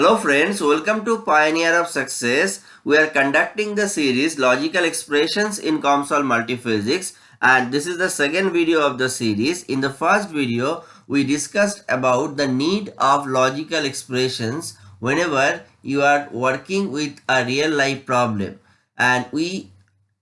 Hello friends, welcome to Pioneer of Success. We are conducting the series Logical Expressions in COMSOL Multiphysics and this is the second video of the series. In the first video, we discussed about the need of logical expressions whenever you are working with a real life problem and we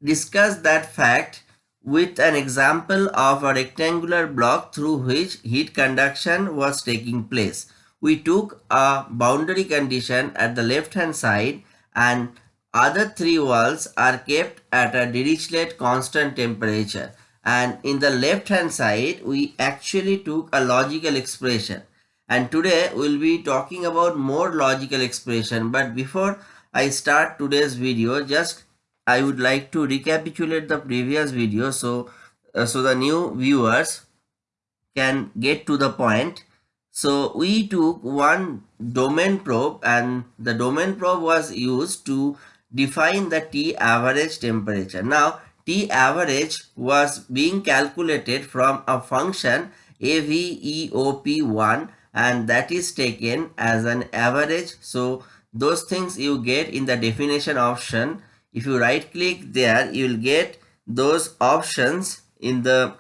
discussed that fact with an example of a rectangular block through which heat conduction was taking place we took a boundary condition at the left hand side and other three walls are kept at a Dirichlet constant temperature. And in the left hand side we actually took a logical expression. And today we'll be talking about more logical expression. But before I start today's video just I would like to recapitulate the previous video so uh, so the new viewers can get to the point so we took one domain probe and the domain probe was used to define the T average temperature. Now T average was being calculated from a function AVEOP1 and that is taken as an average. So those things you get in the definition option. If you right click there, you will get those options in the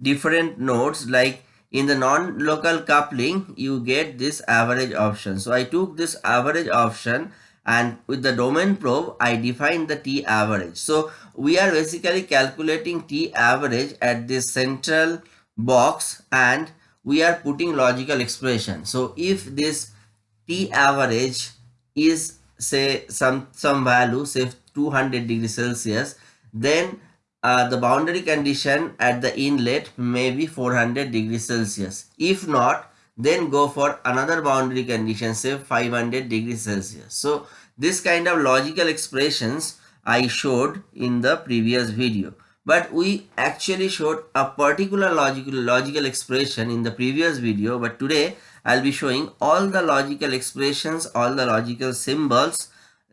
different nodes like in the non-local coupling you get this average option. So i took this average option and with the domain probe i defined the t average. So we are basically calculating t average at this central box and we are putting logical expression. So if this t average is say some some value say 200 degrees celsius then uh, the boundary condition at the inlet may be 400 degrees Celsius. If not, then go for another boundary condition, say 500 degrees Celsius. So, this kind of logical expressions I showed in the previous video. But we actually showed a particular logical, logical expression in the previous video. But today, I'll be showing all the logical expressions, all the logical symbols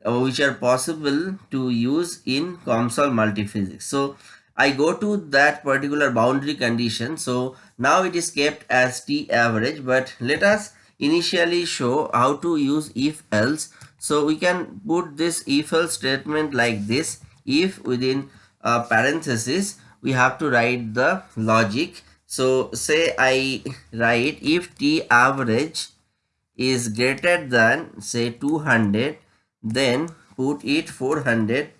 Uh, which are possible to use in COMSOL multiphysics. So I go to that particular boundary condition. So now it is kept as T average, but let us initially show how to use if else. So we can put this if else statement like this. If within a parenthesis, we have to write the logic. So say I write if T average is greater than say 200 then put it 400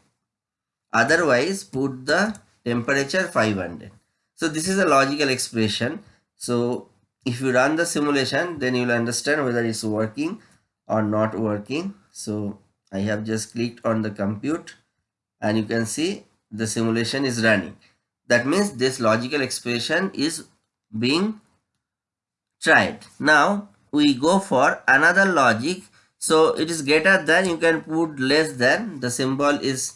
otherwise put the temperature 500 so this is a logical expression. So if you run the simulation then you will understand whether it's working or not working. So i have just clicked on the compute and you can see the simulation is running. That means this logical expression is being tried. Now we go for another logic so it is greater than you can put less than. The symbol is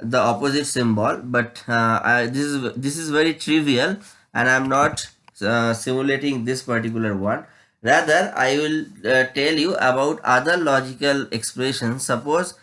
the opposite symbol but uh, I, this is this is very trivial and i'm not uh, simulating this particular one. Rather i will uh, tell you about other logical expressions. Suppose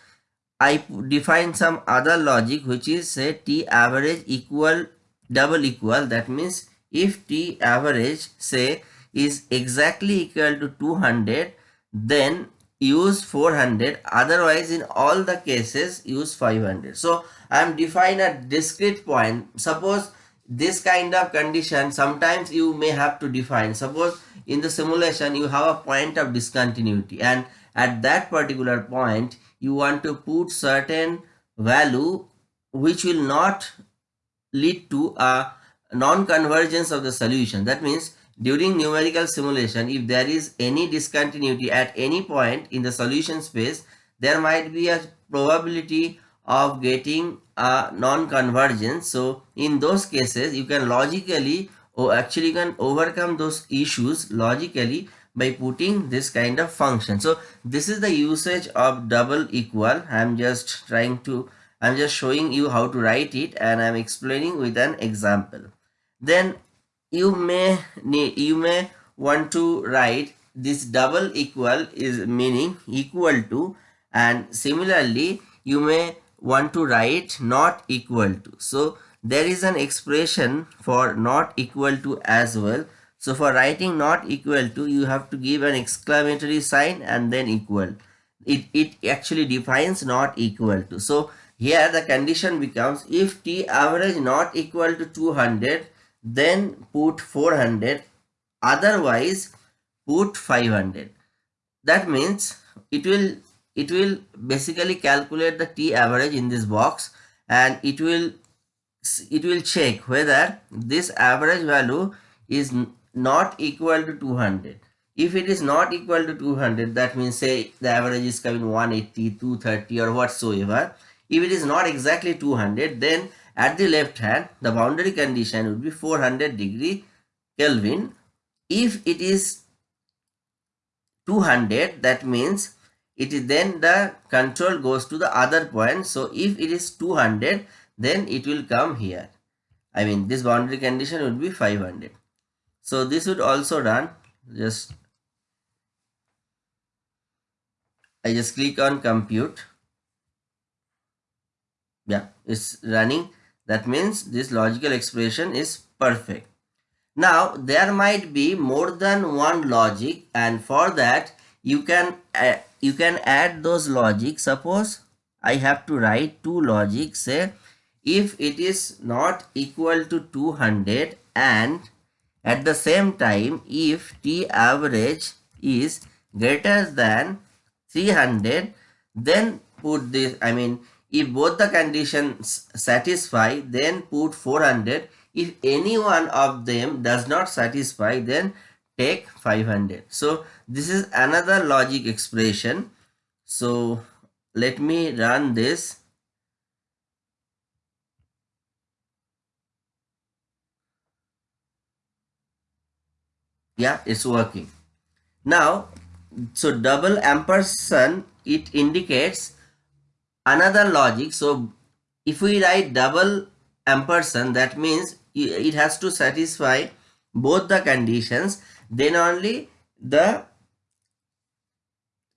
i define some other logic which is say t average equal double equal. That means if t average say is exactly equal to 200 then use 400 otherwise in all the cases use 500 so i am define a discrete point. Suppose this kind of condition sometimes you may have to define. Suppose in the simulation you have a point of discontinuity and at that particular point you want to put certain value which will not lead to a non-convergence of the solution. That means during numerical simulation, if there is any discontinuity at any point in the solution space, there might be a probability of getting a non-convergence. So in those cases, you can logically or actually you can overcome those issues logically by putting this kind of function. So this is the usage of double equal. I'm just trying to, I'm just showing you how to write it and I'm explaining with an example. Then you may need you may want to write this double equal is meaning equal to and similarly you may want to write not equal to so there is an expression for not equal to as well So for writing not equal to, you have to give an exclamatory sign and then equal. It, it actually defines not equal to. So here the condition becomes if T average not equal to 200, then put 400, otherwise put 500. That means it will it will basically calculate the T average in this box and it will it will check whether this average value is not equal to 200 if it is not equal to 200 that means say the average is coming 180 230 or whatsoever if it is not exactly 200 then at the left hand the boundary condition would be 400 degree kelvin. If it is 200 that means it is then the control goes to the other point. So if it is 200 then it will come here. I mean this boundary condition would be 500 so this would also run just i just click on compute. Yeah it's running that means this logical expression is perfect. Now there might be more than one logic and for that you can uh, you can add those logic. Suppose i have to write two logic say if it is not equal to 200 and at the same time if t average is greater than 300 then put this i mean if both the conditions satisfy then put 400 if any one of them does not satisfy then take 500 so this is another logic expression. So let me run this. Yeah it's working. Now so double ampersand it indicates another logic. So if we write double ampersand that means it has to satisfy both the conditions. Then only the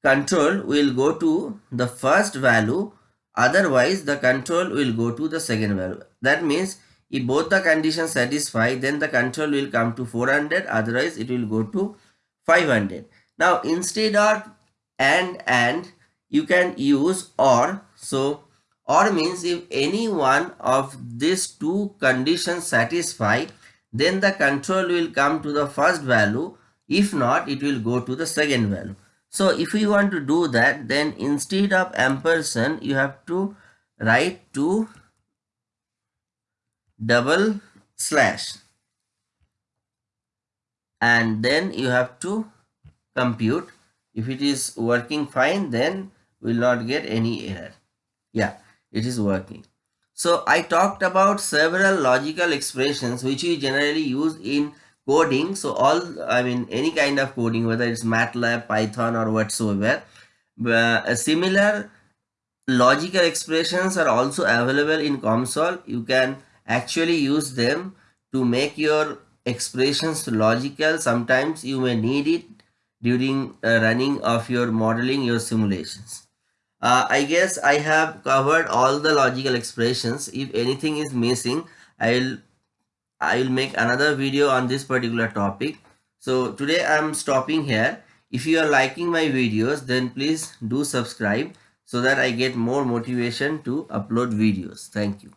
control will go to the first value. Otherwise the control will go to the second value. That means if both the conditions satisfy then the control will come to 400 otherwise it will go to 500 now instead of and and you can use or so or means if any one of these two conditions satisfy then the control will come to the first value. If not it will go to the second value. So if you want to do that then instead of ampersand you have to write to double slash. And then you have to compute. If it is working fine then will not get any error yeah it is working so i talked about several logical expressions which we generally use in coding so all i mean any kind of coding whether it's matlab python or whatsoever uh, similar logical expressions are also available in COMSOL. You can actually use them to make your expressions logical. Sometimes you may need it during uh, running of your modeling your simulations. Uh, I guess I have covered all the logical expressions. If anything is missing, I'll I'll make another video on this particular topic. So today I'm stopping here. If you are liking my videos, then please do subscribe so that I get more motivation to upload videos. Thank you.